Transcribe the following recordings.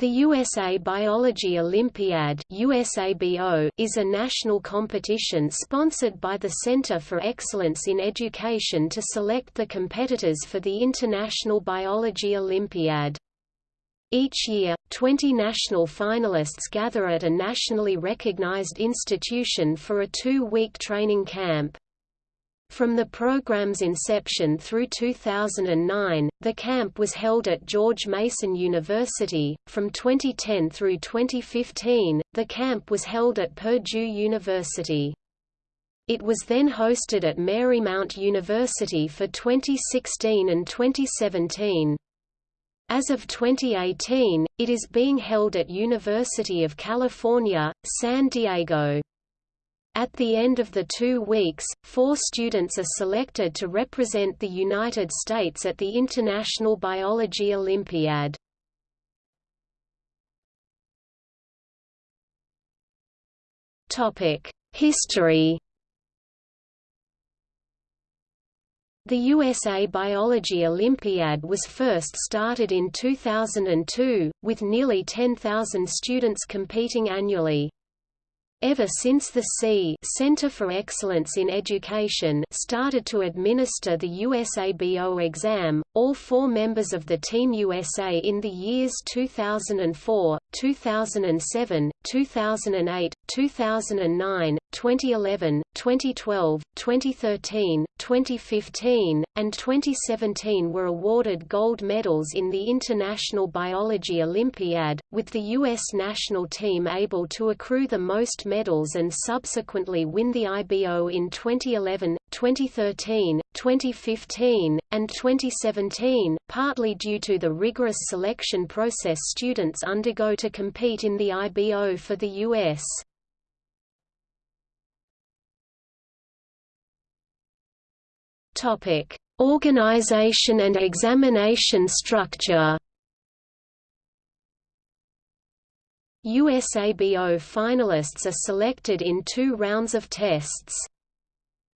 The USA Biology Olympiad is a national competition sponsored by the Center for Excellence in Education to select the competitors for the International Biology Olympiad. Each year, 20 national finalists gather at a nationally recognized institution for a two-week training camp. From the program's inception through 2009, the camp was held at George Mason University. From 2010 through 2015, the camp was held at Purdue University. It was then hosted at Marymount University for 2016 and 2017. As of 2018, it is being held at University of California, San Diego. At the end of the two weeks, four students are selected to represent the United States at the International Biology Olympiad. History The USA Biology Olympiad was first started in 2002, with nearly 10,000 students competing annually. Ever since the C Center for Excellence in Education started to administer the USABO exam, all four members of the Team USA in the years 2004, 2007, 2008, 2009, 2011, 2012, 2013, 2015, and 2017 were awarded gold medals in the International Biology Olympiad, with the U.S. national team able to accrue the most medals and subsequently win the IBO in 2011, 2013, 2015, and 2017, partly due to the rigorous selection process students undergo to compete in the IBO for the U.S. Topic: Organization and examination structure. USABO finalists are selected in two rounds of tests.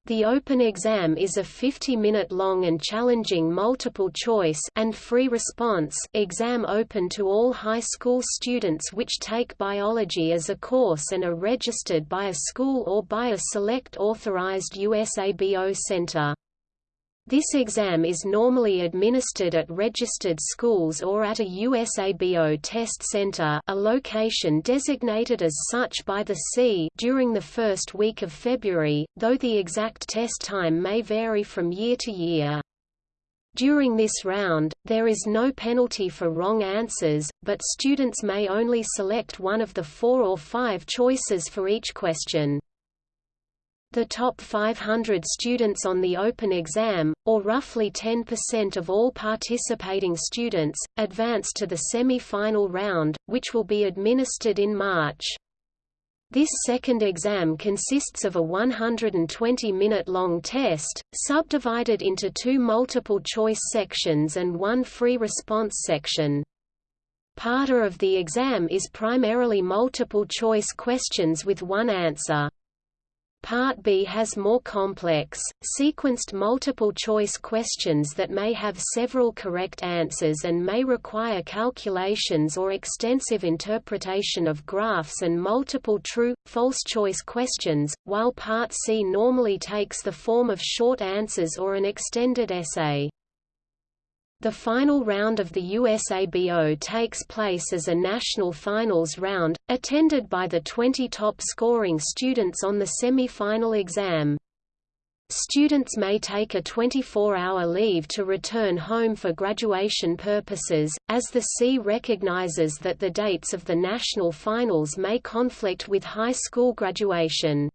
The open exam is a 50-minute long and challenging multiple-choice and free response exam open to all high school students which take biology as a course and are registered by a school or by a select authorized USABO center. This exam is normally administered at registered schools or at a USABO test center a location designated as such by the C during the first week of February, though the exact test time may vary from year to year. During this round, there is no penalty for wrong answers, but students may only select one of the four or five choices for each question. The top 500 students on the open exam, or roughly 10% of all participating students, advance to the semi-final round, which will be administered in March. This second exam consists of a 120-minute-long test, subdivided into two multiple-choice sections and one free response section. Part of the exam is primarily multiple-choice questions with one answer. Part B has more complex, sequenced multiple-choice questions that may have several correct answers and may require calculations or extensive interpretation of graphs and multiple true, false choice questions, while Part C normally takes the form of short answers or an extended essay. The final round of the USABO takes place as a national finals round, attended by the 20 top scoring students on the semi-final exam. Students may take a 24-hour leave to return home for graduation purposes, as the C recognizes that the dates of the national finals may conflict with high school graduation.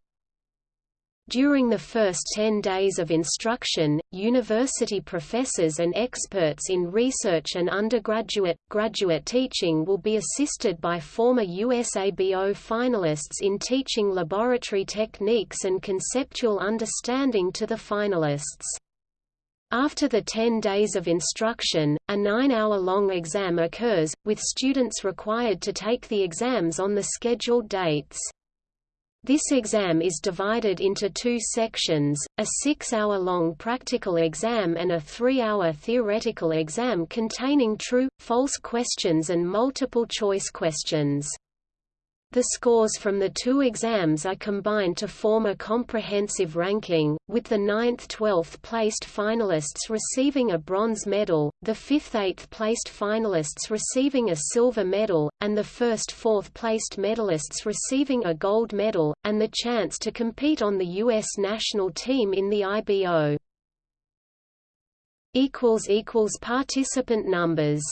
During the first 10 days of instruction, university professors and experts in research and undergraduate, graduate teaching will be assisted by former USABO finalists in teaching laboratory techniques and conceptual understanding to the finalists. After the 10 days of instruction, a nine-hour-long exam occurs, with students required to take the exams on the scheduled dates. This exam is divided into two sections, a six-hour-long practical exam and a three-hour theoretical exam containing true, false questions and multiple-choice questions. The scores from the two exams are combined to form a comprehensive ranking, with the 9th–12th placed finalists receiving a bronze medal, the 5th–8th placed finalists receiving a silver medal, and the 1st–4th placed medalists receiving a gold medal, and the chance to compete on the U.S. national team in the IBO. Participant numbers